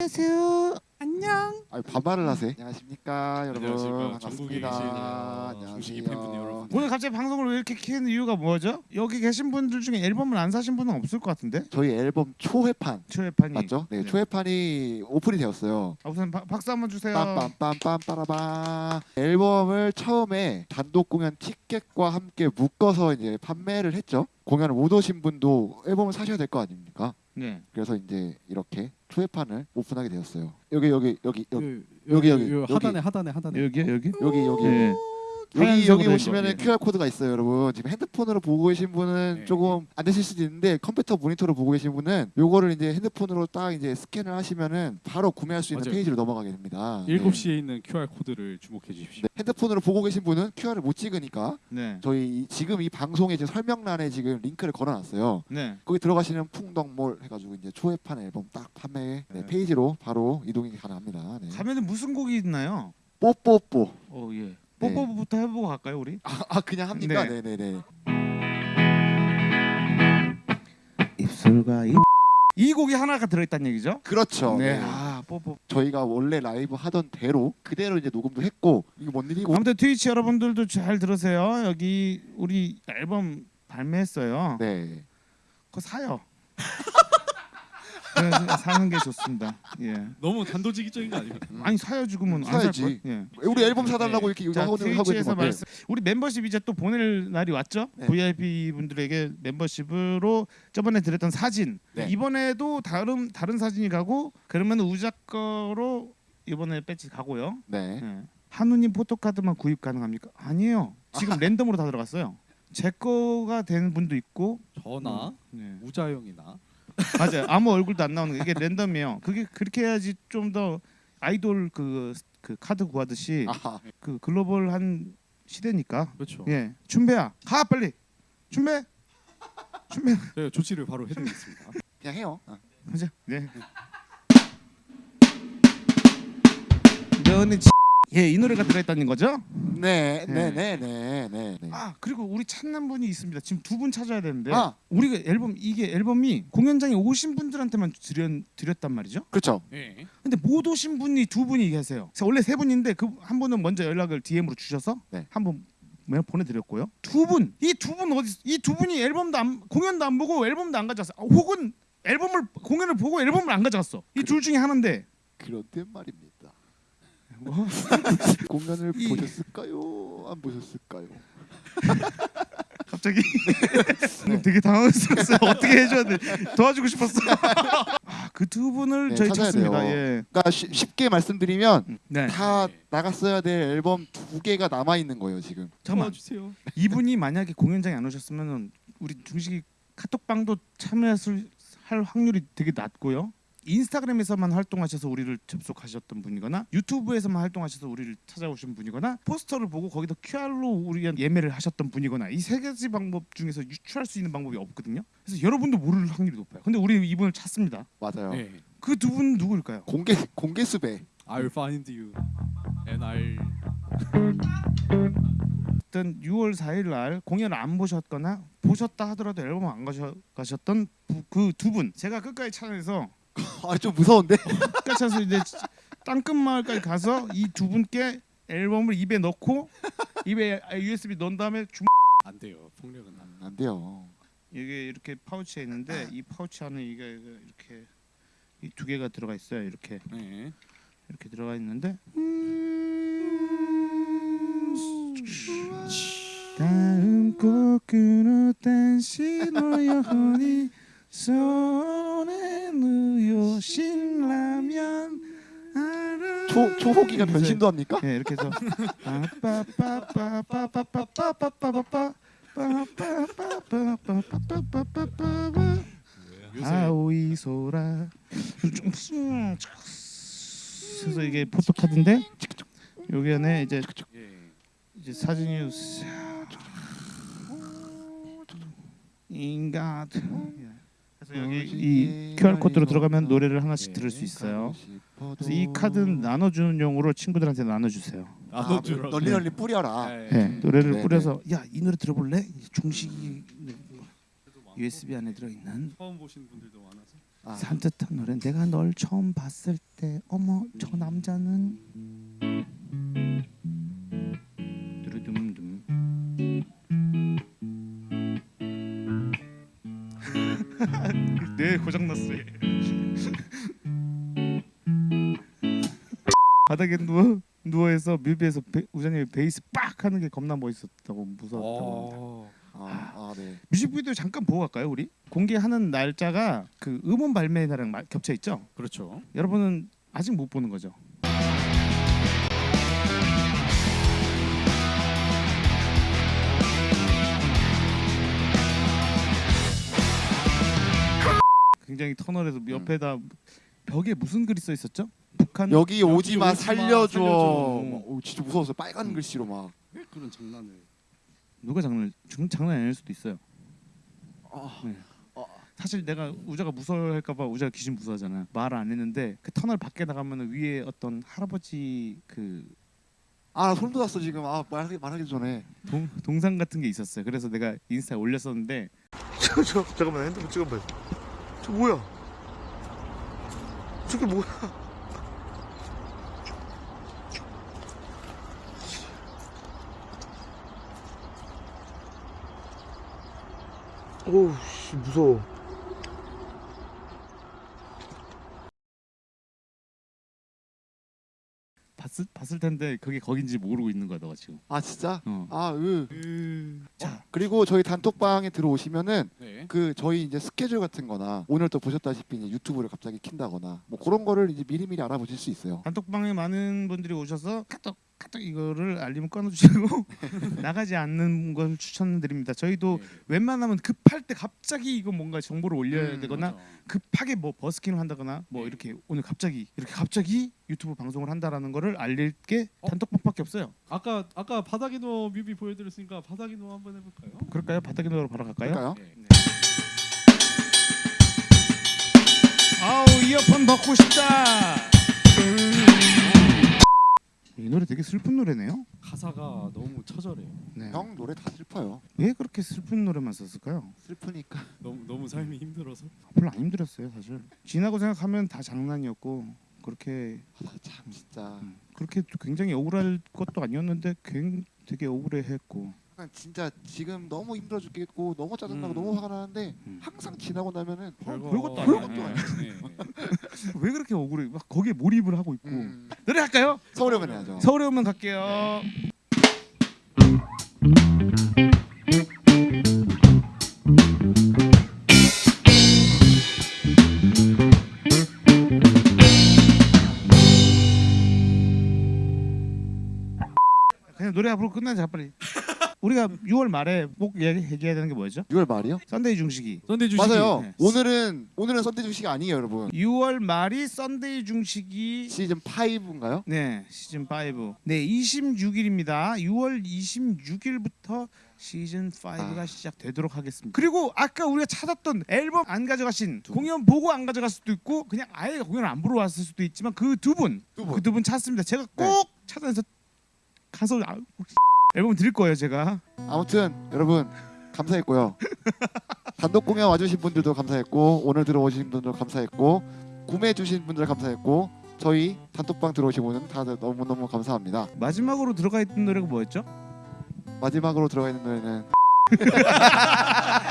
안녕하세요. 안녕. 아 반말을 하세요. 안녕하십니까 여러분 안녕하십니까. 전국에 반갑습니다. 계신, 어, 중식이 팬분들 여러분. 오늘 갑자기 방송을 왜 이렇게 키는 이유가 뭐죠? 여기 계신 분들 중에 앨범을 안 사신 분은 없을 것 같은데 저희 앨범 초회판 초회판이 맞죠? 네, 네. 초회판이 오픈이 되었어요. 아, 우선 바, 박수 한번 주세요. 빰빰빰빰 빠라밤 앨범을 처음에 단독 공연 티켓과 함께 묶어서 이제 판매를 했죠. 공연 못 오신 분도 앨범을 사셔야 될 거 아닙니까? 네. 그래서 이제 이렇게 초회판을 오픈하게 되었어요. 여기 여기 여기 여기 그, 여기, 여기, 요 여기. 하단에 하단에 하단에 여기요 여기. 여기 여기 네. 여기 여기 된 오시면은 거. 예. QR 코드가 있어요, 여러분. 지금 핸드폰으로 보고 계신 분은 네. 조금 안 되실 수도 있는데 컴퓨터 모니터로 보고 계신 분은 요거를 이제 핸드폰으로 딱 이제 스캔을 하시면은 바로 구매할 수 있는 맞아요. 페이지로 넘어가게 됩니다. 7시에 있는 QR 코드를 주목해 주십시오. 네. 핸드폰으로 보고 계신 분은 QR을 못 찍으니까 네. 저희 이- 지금 이 방송의 지금 설명란에 지금 링크를 걸어놨어요. 네. 거기 들어가시면 풍덩몰 해가지고 이제 초회판 앨범 딱 판매 네, 네. 페이지로 바로 이동이 가능합니다. 네. 가면은 무슨 곡이 있나요? 뽀뽀뽀. 어 예. 네. 뽀뽀부터 해보고 갈까요 우리? 아, 아 그냥 합니까? 네. 네, 네, 네. 입술과 입. 이 곡이 하나가 들어있다는 얘기죠? 그렇죠. 네. 네. 아 뽀뽀. 저희가 원래 라이브 하던 대로 그대로 이제 녹음도 했고 이게 뭔 일이고 아무튼 트위치 여러분들도 잘 들으세요. 여기 우리 앨범 발매했어요. 네 그거 사요. 네, 사는 게 좋습니다. 예. 너무 단도직입적인 거? 음. 아니 지금은 안살 사야지. 걸. 예. 우리 앨범 사달라고 네. 이렇게 자, 하고, 있는 트위치에서 건데 말씀. 우리 멤버십 이제 또 보낼 날이 왔죠. 네. VIP 분들에게 멤버십으로 저번에 드렸던 사진. 네. 이번에도 다른 다른 사진이 가고 그러면 우작 거로 이번에 배지 가고요. 네 예. 한우님 포토카드만 구입 가능합니까? 아니에요. 지금 랜덤으로 다 들어갔어요. 제 거가 된 분도 있고 저나 네. 우자영이나 맞아요. 아무 얼굴도 안 나오는 거 이게 랜덤이에요. 그게 그렇게 해야지 좀 더 아이돌 그, 그 카드 구하듯이 아하 그 글로벌한 시대니까. 그렇죠. 예, 춘배야, 가 빨리. 춘배, 춘배, 저희가 조치를 바로 해드리겠습니다. 그냥 해요 어. 가자. 네. 너는 예, 이 노래가 들어있다는 거죠? 네. 네네 네 네 네 네. 아 그리고 우리 찾는 분이 있습니다. 지금 두 분 찾아야 되는데 아 우리가 앨범 이게 앨범이 공연장에 오신 분들한테만 드렸, 드렸단 말이죠. 그렇죠 네. 근데 못 오신 분이 두 분이 계세요. 원래 세 분인데 그 한 분은 먼저 연락을 DM으로 주셔서 네. 한번 메일 보내드렸고요. 두 분, 이 두 분 어디? 이 두 분이 앨범도 안 공연도 안 보고 앨범도 안 가져왔어. 아, 혹은 앨범을 공연을 보고 앨범을 안 가져갔어. 이 둘 중에 하나인데 그런데 말입니다 뭐? 공연을 이- 보셨을까요 안 보셨을까요 갑자기 되게 당황스러웠어요. 어떻게 해줘야 돼? 도와주고 싶었어. 아, 그두 분을 네, 저희 찾아야 찾습니다. 예. 그러니까 쉬- 쉽게 말씀드리면 네. 다 네. 나갔어야 될 앨범 두 개가 남아 있는 거예요 지금 잠깐만. 도와주세요. 이분이 만약에 공연장에 안 오셨으면 우리 중식이 카톡방도 참여했을 할 확률이 되게 낮고요. 인스타그램에서만 활동하셔서 우리를 접속하셨던 분이거나 유튜브에서만 활동하셔서 우리를 찾아오신 분이거나 포스터를 보고 거기다 QR로 우리가 예매를 하셨던 분이거나 이 세 가지 방법 중에서 유추할 수 있는 방법이 없거든요. 그래서 여러분도 모를 확률이 높아요. 근데 우리 이분을 찾습니다. 맞아요 네. 그두 분 누구일까요? 공개 공개 수배 I'll find you and I'll 어떤 6월 4일 날 공연을 안 보셨거나 보셨다 하더라도 앨범 안 가셔, 가셨던 그 두 분 제가 끝까지 찾아내서 아 좀 무서운데? 끝까지 찾아서 이제 땅끝 마을까지 가서 이 두 분께 앨범을 입에 넣고 입에 USB 넣은 다음에 주... 안 돼요. 폭력은 안. 안 돼요. 이게 이렇게 파우치에 있는데 이 파우치 안에 이게 이렇게 이 두 개가 들어가 있어요. 이렇게. 네. 이렇게 들어가 있는데. 다음 곡 끊었던 신호연이 손에 신라면 초 초호기가 변신도 합니까? 네 이렇게 해서 빠빠빠빠빠빠빠빠빠빠 요새 아오이 소라 그래서 이게 포토카드인데 여기 안에 이제 예. 이제 사진이 인간 그래서 여기 이 QR 코드로 들어가면 노래를 하나씩 들을 수 있어요. 그래서 이 카드는 나눠주는 용으로 친구들한테 나눠주세요. 나눠주라. 아, 널리 널리 뿌려라. 네. 네, 노래를 네, 뿌려서 야 이 노래 들어볼래? 중식이 USB 안에 들어있는 처음 보시는 분들도 많아서. 아, 산뜻한 노래 내가 널 처음 봤을 때 어머 저 남자는 뇌 고장났어 얘. 바닥에 누워 누워서 뮤비에서 베, 우자님이 베이스 빡 하는 게 겁나 멋있었다고 무서웠다고 어. 아, 아, 네. 뮤직비디오 잠깐 보고 갈까요 우리? 공개하는 날짜가 그 음원 발매 날이랑 마- 겹쳐 있죠? 그렇죠. 여러분은 아직 못 보는 거죠? 굉장히 터널에서 옆에다 벽에 무슨 글이 써 있었죠? 북한 여기 오지 마 오지 마, 살려줘. 살려줘. 막, 오, 진짜 무서웠어요. 빨간 음. 글씨로 막. 왜 그런 장난을? 누가 장난 중- 장난 아닐 수도 있어요. 아, 네. 사실 내가 우자가 무서워할까봐 우자가 귀신 무서워하잖아. 말 안 했는데 그 터널 밖에 나가면 위에 어떤 할아버지 그 아, 나 소름 돋았어 지금. 아, 말하기 말하기 전에. 동, 동상 같은 게 있었어요. 그래서 내가 인스타에 올렸었는데 저, 저 잠깐만 핸드폰 찍어 봐요. 저 뭐야? 저게 뭐야? 오우 씨 무서워. 봤을 봤을 텐데 그게 거긴지 모르고 있는 거야 너가 지금. 아, 진짜? 어. 아, 으. 자 그리고 저희 단톡방에 들어오시면은 네. 그 저희 이제 스케줄 같은 거나 오늘 또 보셨다시피 이제 유튜브를 갑자기 킨다거나 뭐 그런 거를 이제 미리미리 알아보실 수 있어요. 단톡방에 많은 분들이 오셔서 카톡 카톡 이거를 알림을 꺼놓으시고 나가지 않는 걸 추천드립니다. 저희도 네. 웬만하면 급할 때 갑자기 이거 뭔가 정보를 올려야 음, 되거나 맞아. 급하게 뭐 버스킹을 한다거나 뭐 네. 이렇게 오늘 갑자기 이렇게 갑자기 유튜브 방송을 한다라는 거를 알릴 게 어? 단톡방밖에 없어요. 아까 아까 바닥이노 뮤비 보여드렸으니까 바닥이노 한번 해볼까요? 그럴까요? 바닥에 노로 바로 갈까요? 그럴까요? 네. 아우 이어폰 벗고 싶다. 이 노래 되게 슬픈 노래네요. 가사가 너무 처절해요. 네. 형 노래 다 슬퍼요. 왜 그렇게 슬픈 노래만 썼을까요? 슬프니까. 너무 너무 삶이 힘들어서. 별로 안 힘들었어요 사실. 지나고 생각하면 다 장난이었고 그렇게 아, 참 진짜. 음, 그렇게 또 굉장히 억울할 것도 아니었는데 굉 되게 억울해했고 약간 진짜 지금 너무 힘들어 죽겠고 너무 짜증나고 음. 너무 화가 나는데 음. 항상 지나고 나면은 별거 별것도 아니에요. 아니야. 네. 왜 그렇게 억울해? 막 거기에 몰입을 하고 있고 음, 노래 할까요? 서울에 오면 해야죠. 서울에 오면 갈게요. 그냥 노래 앞으로 끝나자 빨리. 우리가 6월 말에 꼭 얘기, 얘기 해야 되는 게 뭐였죠? 6월 말이요? 썬데이 중식이. 썬데이 중식이 맞아요. 네. 오늘은 오늘은 썬데이 중식 아니에요, 여러분. 6월 말이 썬데이 중식이 시즌 5인가요? 네 시즌 5. 네 26일입니다. 6월 26일부터 시즌 5가 아. 시작되도록 하겠습니다. 그리고 아까 우리가 찾았던 앨범 안 가져가신 공연 보고 안 가져갈 수도 있고 그냥 아예 공연 안 보러 왔을 수도 있지만 그 두 분, 두 분. 그두분 찾습니다. 제가 꼭 네. 찾아서 가서 아, 앨범 드릴 거예요 제가. 아무튼 여러분 감사했고요. 단독 공연 와주신 분들도 감사했고 오늘 들어오신 분들도 감사했고 구매해 주신 분들 감사했고 저희 단톡방 들어오신 분은 다들 너무 너무 감사합니다. 마지막으로 들어가 있던 노래가 뭐였죠? 마지막으로 들어가 있는 노래는